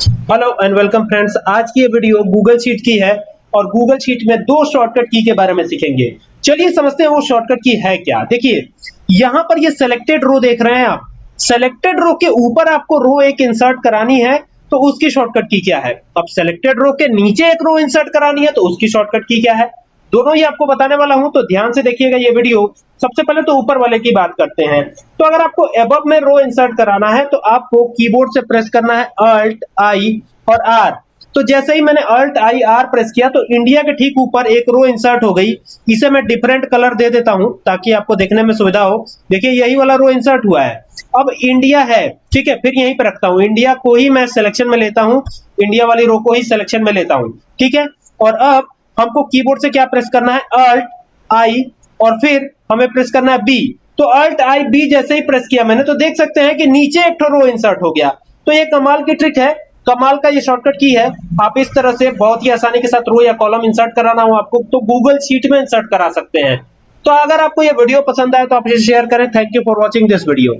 Hello and welcome friends आज की ये वीडियो गूगल शीट की है और गूगल शीट में दो शॉर्टकट की के बारे में सीखेंगे। चलिए समझते हैं वो शॉर्टकट की है क्या। देखिए, यहाँ पर ये सिलेक्टेड रो देख रहे हैं आप। सिलेक्टेड रो के ऊपर आपको रो एक इंसर्ट करानी है तो उसकी शॉर्टकट की क्या है? अब सिलेक्टेड रो के नीचे एक रो इंसर्ट करानी है तो उसकी शॉर्टकट की क्या है? दोनों ही आपको बताने वाला हूँ तो ध्यान से देखिएगा ये वीडियो सबसे पहले तो ऊपर वाले की बात करते हैं। तो अगर आपको एबव में रो इंसर्ट कराना है तो आपको कीबोर्ड से प्रेस करना है अल्ट आई और आर तो जैसे ही मैंने अल्ट आई आर प्रेस किया तो इंडिया के ठीक ऊपर एक रो इंसर्ट हो गई। इसे मैं डिफरेंट कलर दे देता हूँ, ताकि आपको देखने में सुविधा हो। देखिए, यही वाला रो इंसर्ट हुआ है। अब इंडिया है, ठीक है, फिर यहीं पे रखता हूँ। इंडिया को ही मैं सिलेक्शन में लेता हूँ इंडिया वाली रो को ही सिलेक्शन में लेता हूँ, ठीक है? और अब हमको कीबोर्ड से क्या प्रेस करना है? अल्ट आई और फिर हमें प्रेस करना है बी तो अल्ट आई बी जैसे ही प्रेस किया मैंने तो देख सकते हैं कि नीचे एक रो इंसर्ट हो गया। तो ये कमाल की ट्रिक है। कमाल का ये शॉर्टकट की है। आप इस तरह से बहुत ही आसानी के साथ रो या कॉलम इंसर्ट कराना हो आपको तो गूगल शीट में इंसर्ट करा सकते हैं। तो अगर आपको ये वीडियो पसंद आए तो आप इसे शेयर करें। Thank you for watching this video